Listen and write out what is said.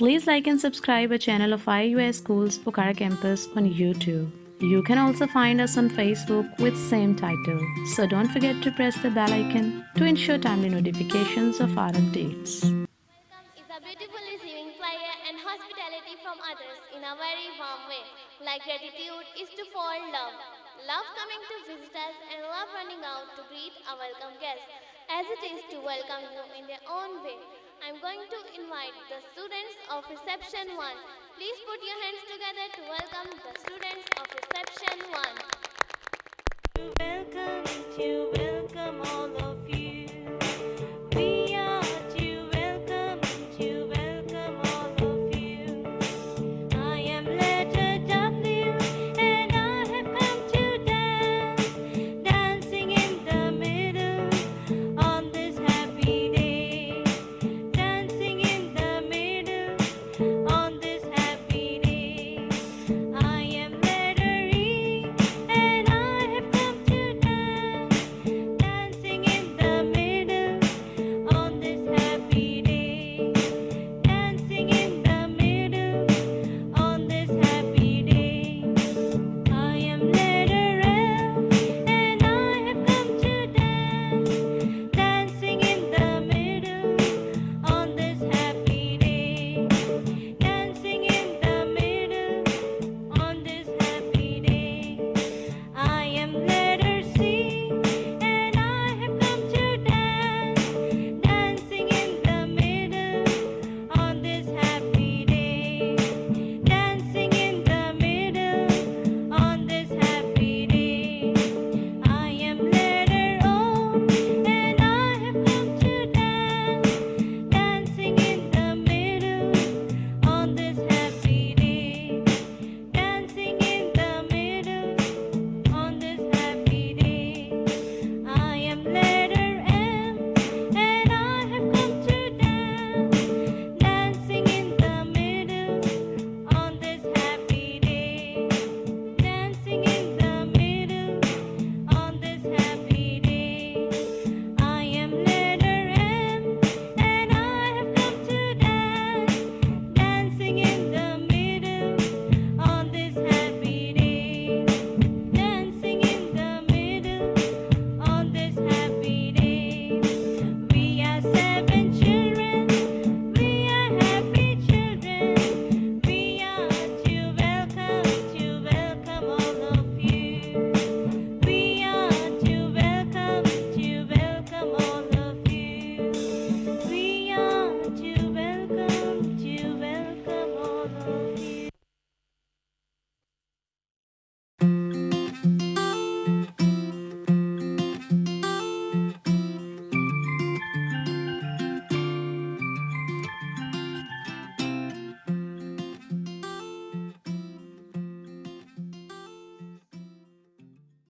Please like and subscribe our channel of IUS Schools Pokhara Campus on YouTube. You can also find us on Facebook with same title. So don't forget to press the bell icon to ensure timely notifications of our updates. Welcome is a beautiful receiving prayer and hospitality from others in a very warm way. Like gratitude is to fall love. Love coming to visit us and love running out to greet a welcome guest. As it is to welcome you in their own way. I'm going to invite the students of reception 1. Please put your hands together to welcome the students of reception 1. welcome of